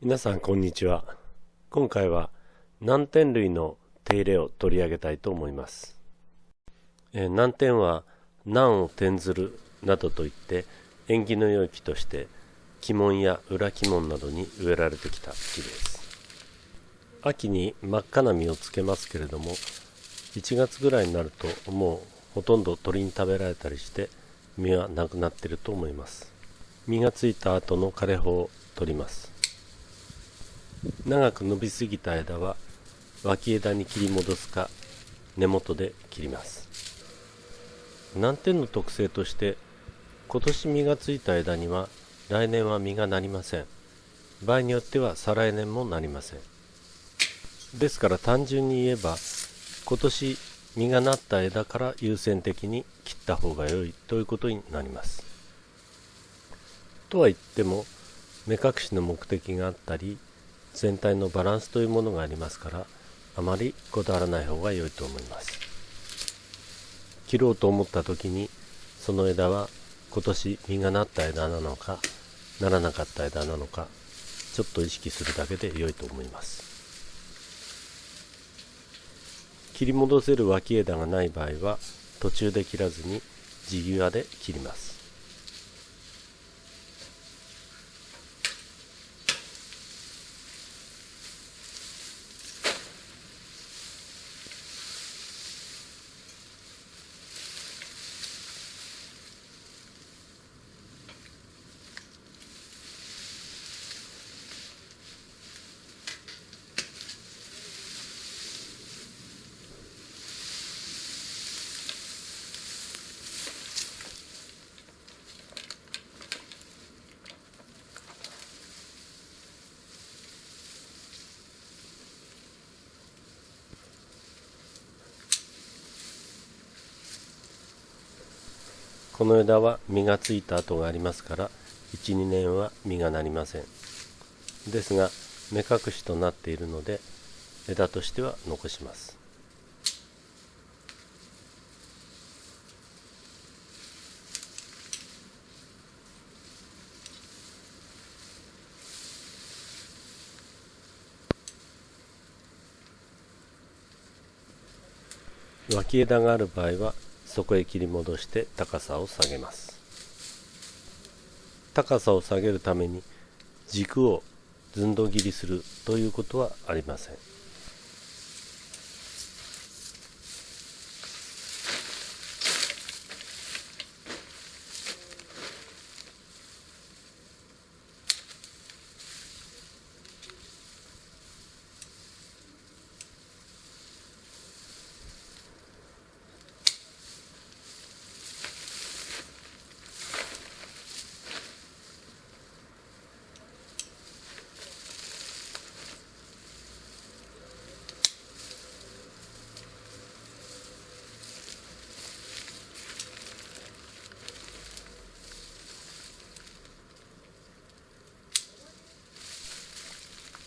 皆さんこんにちは。今回は南天類の手入れを取り上げたいと思います、えー、南天は南を転ずるなどといって縁起の良い木として鬼門や裏鬼門などに植えられてきた木です。秋に真っ赤な実をつけますけれども1月ぐらいになるともうほとんど鳥に食べられたりして実はなくなってると思います。実がついた後の枯れ葉を取ります。長く伸びすぎた枝は脇枝に切り戻すか根元で切ります。難点の特性として今年実がついた枝には来年は実がなりません。場合によっては再来年もなりません。ですから単純に言えば今年実がなった枝から優先的に切った方が良いということになります。とは言っても目隠しの目的があったり全体のバランスというものがありますからあまりこだわらない方が良いと思います。切ろうと思った時にその枝は今年実がなった枝なのかならなかった枝なのかちょっと意識するだけで良いと思います。切り戻せる脇枝がない場合は途中で切らずに地際で切ります。この枝は実がついた跡がありますから12年は実がなりません。ですが目隠しとなっているので枝としては残します。脇枝がある場合はそこへ切り戻して高さを下げます。高さを下げるために軸を寸胴切りするということはありません。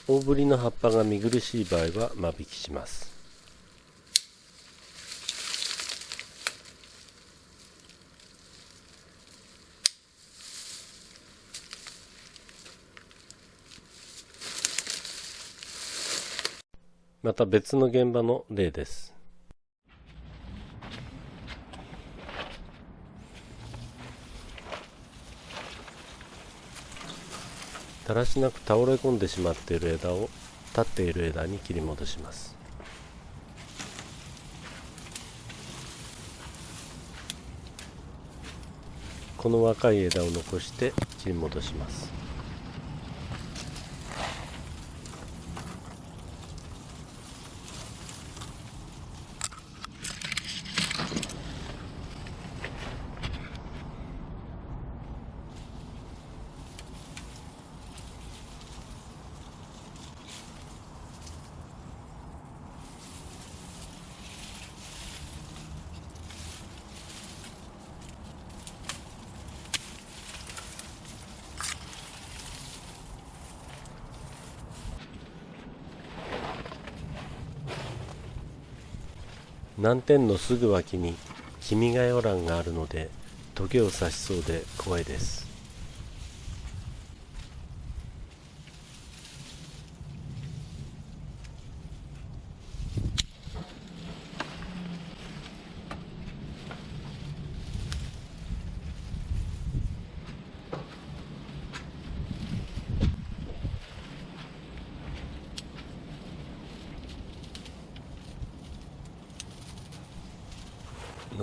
大ぶりの葉っぱが見苦しい場合は間引きします。また別の現場の例です。だらしなく倒れ込んでしまっている枝を立っている枝に切り戻します。この若い枝を残して切り戻します。南天のすぐ脇に君が代欄があるのでトゲを刺しそうで怖いです。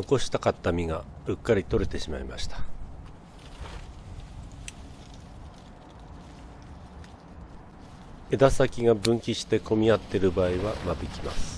残したかった実がうっかり取れてしまいました。枝先が分岐して混み合っている場合は間引きます。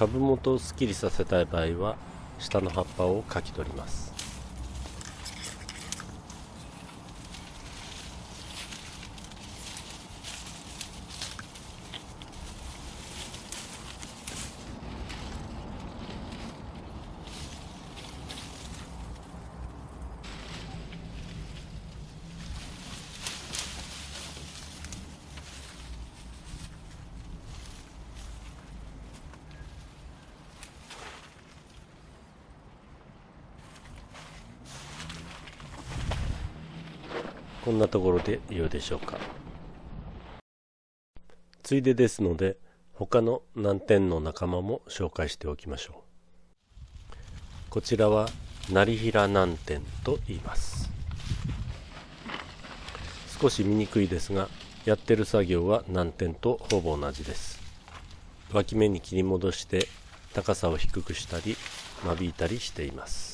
株元をすっきりさせたい場合は下の葉っぱをかき取ります。こんなところで良いでしょうか。ついでですので他の難点の仲間も紹介しておきましょう。こちらは成平難点と言います。少し見にくいですがやってる作業は難点とほぼ同じです。脇目に切り戻して高さを低くしたり間引いたりしています。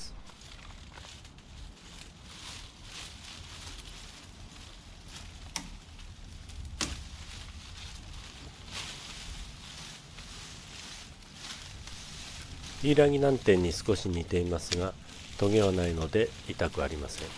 ヒイラギ難点に少し似ていますがトゲはないので痛くありません。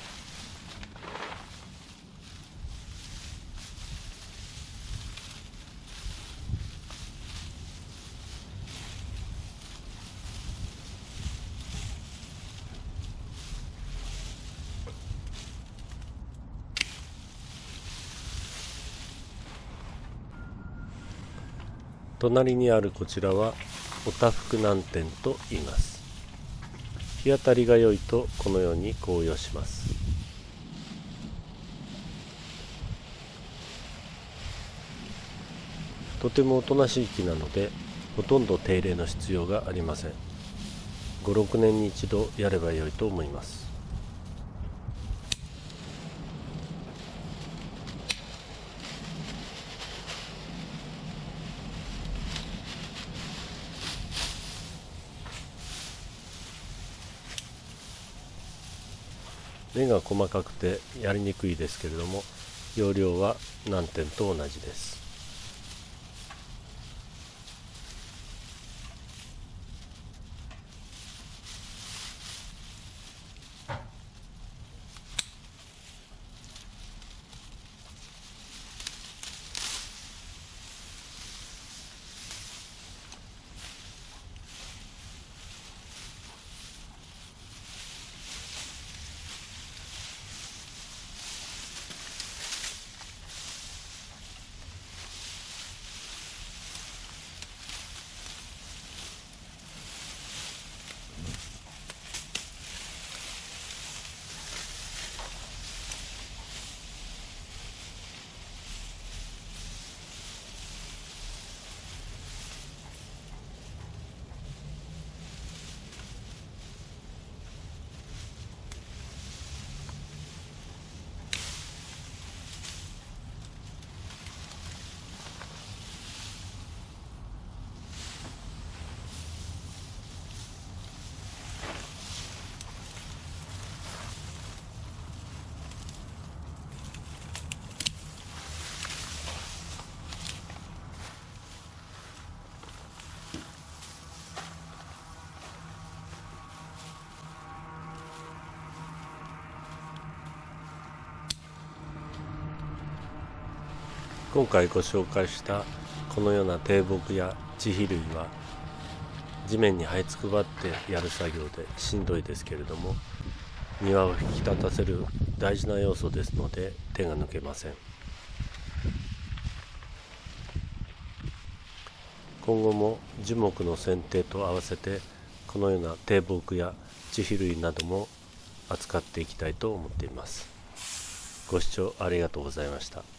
隣にあるこちらはおたふく難点と言います。日当たりが良いとこのように紅葉します。とてもおとなしい木なのでほとんど手入れの必要がありません。56年に一度やれば良いと思います。目が細かくてやりにくいですけれども容量は難点と同じです。今回ご紹介したこのような低木や地肥類は地面に這いつくばってやる作業でしんどいですけれども庭を引き立たせる大事な要素ですので手が抜けません。今後も樹木の剪定と合わせてこのような低木や地肥類なども扱っていきたいと思っています。ご視聴ありがとうございました。